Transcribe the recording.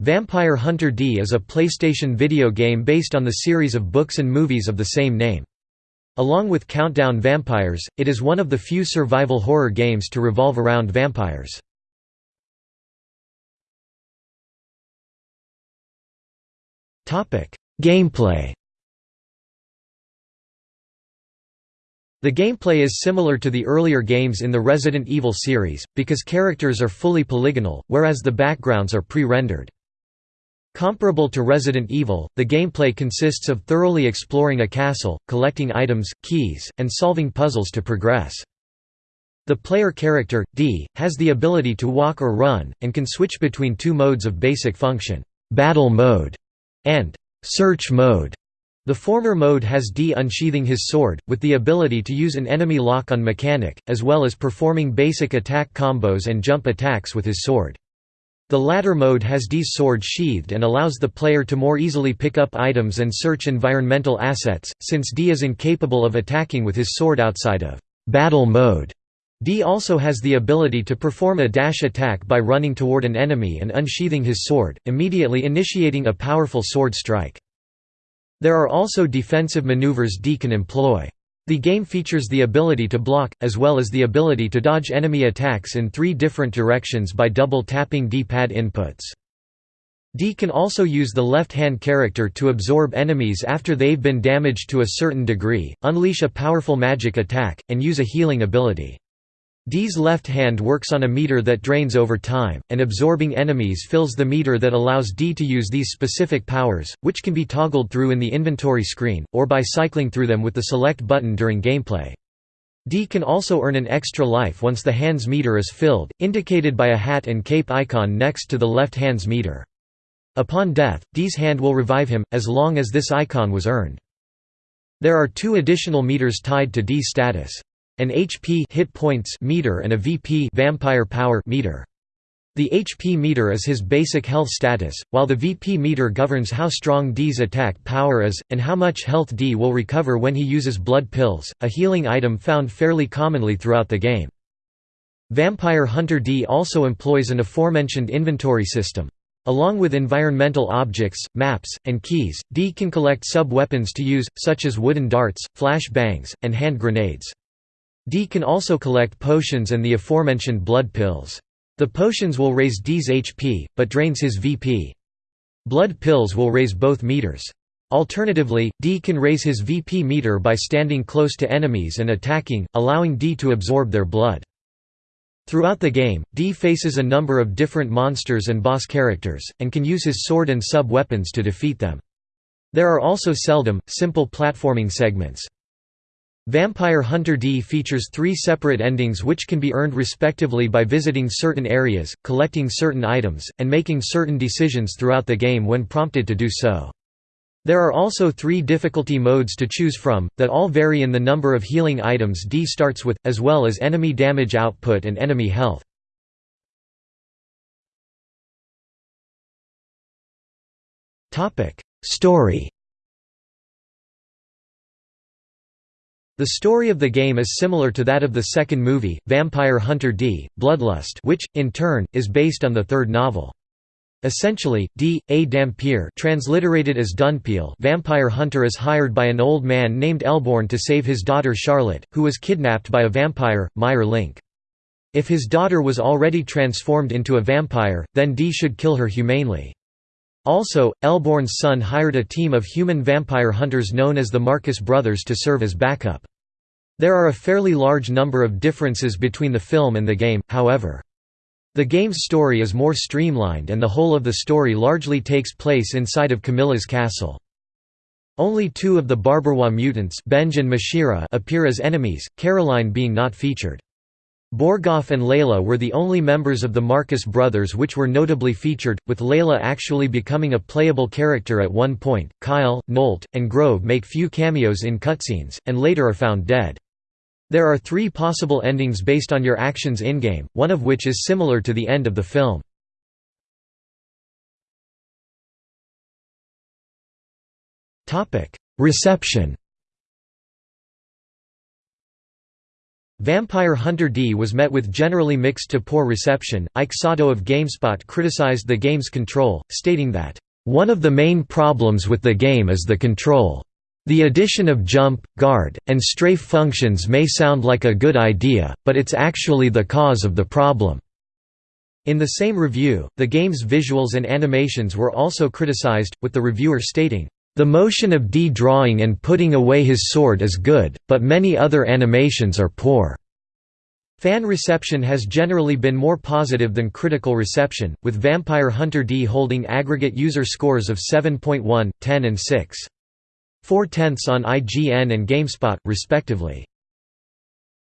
Vampire Hunter D is a PlayStation video game based on the series of books and movies of the same name. Along with Countdown Vampires, it is one of the few survival horror games to revolve around vampires. Gameplay The gameplay is similar to the earlier games in the Resident Evil series, because characters are fully polygonal, whereas the backgrounds are pre-rendered. Comparable to Resident Evil, the gameplay consists of thoroughly exploring a castle, collecting items, keys, and solving puzzles to progress. The player character, D, has the ability to walk or run, and can switch between two modes of basic function, battle mode and search mode. The former mode has D unsheathing his sword, with the ability to use an enemy lock-on mechanic, as well as performing basic attack combos and jump attacks with his sword. The latter mode has D's sword sheathed and allows the player to more easily pick up items and search environmental assets, since D is incapable of attacking with his sword outside of battle mode. D also has the ability to perform a dash attack by running toward an enemy and unsheathing his sword, immediately initiating a powerful sword strike. There are also defensive maneuvers D can employ. The game features the ability to block, as well as the ability to dodge enemy attacks in three different directions by double-tapping D-pad inputs. D can also use the left-hand character to absorb enemies after they've been damaged to a certain degree, unleash a powerful magic attack, and use a healing ability. D's left hand works on a meter that drains over time, and absorbing enemies fills the meter that allows D to use these specific powers, which can be toggled through in the inventory screen, or by cycling through them with the select button during gameplay. D can also earn an extra life once the hand's meter is filled, indicated by a hat and cape icon next to the left hand's meter. Upon death, D's hand will revive him, as long as this icon was earned. There are two additional meters tied to D's status an HP hit points meter and a VP vampire power meter. The HP meter is his basic health status, while the VP meter governs how strong D's attack power is, and how much health D will recover when he uses blood pills, a healing item found fairly commonly throughout the game. Vampire Hunter D also employs an aforementioned inventory system. Along with environmental objects, maps, and keys, D can collect sub-weapons to use, such as wooden darts, flash bangs, and hand grenades. D can also collect potions and the aforementioned blood pills. The potions will raise D's HP, but drains his VP. Blood pills will raise both meters. Alternatively, D can raise his VP meter by standing close to enemies and attacking, allowing D to absorb their blood. Throughout the game, D faces a number of different monsters and boss characters, and can use his sword and sub-weapons to defeat them. There are also seldom, simple platforming segments. Vampire Hunter D features three separate endings which can be earned respectively by visiting certain areas, collecting certain items, and making certain decisions throughout the game when prompted to do so. There are also three difficulty modes to choose from, that all vary in the number of healing items D starts with, as well as enemy damage output and enemy health. Story The story of the game is similar to that of the second movie, Vampire Hunter D, Bloodlust which, in turn, is based on the third novel. Essentially, D. A. dhampir transliterated as dunpeal vampire hunter is hired by an old man named Elbourne to save his daughter Charlotte, who was kidnapped by a vampire, Meier Link. If his daughter was already transformed into a vampire, then D should kill her humanely. Also, Elbourne's son hired a team of human vampire hunters known as the Marcus Brothers to serve as backup. There are a fairly large number of differences between the film and the game, however. The game's story is more streamlined and the whole of the story largely takes place inside of Carmilla's castle. Only two of the Barbarois mutants Benge and Mashira appear as enemies, Caroline being not featured. Borgoff and Leila were the only members of the Marcus brothers which were notably featured, with Leila actually becoming a playable character at one point. Kyle, Nolt, and Grove make few cameos in cutscenes, and later are found dead. There are three possible endings based on your actions in-game, one of which is similar to the end of the film. Reception Vampire Hunter D was met with generally mixed to poor reception. Ike Sato of GameSpot criticized the game's control, stating that, One of the main problems with the game is the control. The addition of jump, guard, and strafe functions may sound like a good idea, but it's actually the cause of the problem." In the same review, the game's visuals and animations were also criticized, with the reviewer stating, "...the motion of D drawing and putting away his sword is good, but many other animations are poor." Fan reception has generally been more positive than critical reception, with Vampire Hunter D holding aggregate user scores of 7.1, 10 and 6. 4 tenths on IGN and GameSpot, respectively.